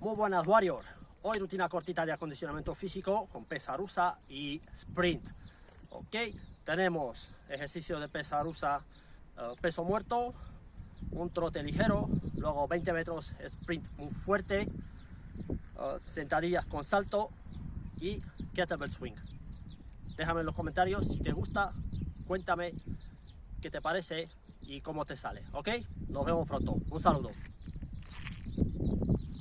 Muy buenas Warrior, hoy rutina cortita de acondicionamiento físico con pesa rusa y sprint. Ok, tenemos ejercicio de pesa rusa, eh, peso muerto, un trote ligero, luego 20 metros sprint muy fuerte, eh, sentadillas con salto y kettlebell swing. Déjame en los comentarios si te gusta, cuéntame qué te parece y cómo te sale, ¿ok? Nos vemos pronto. Un saludo.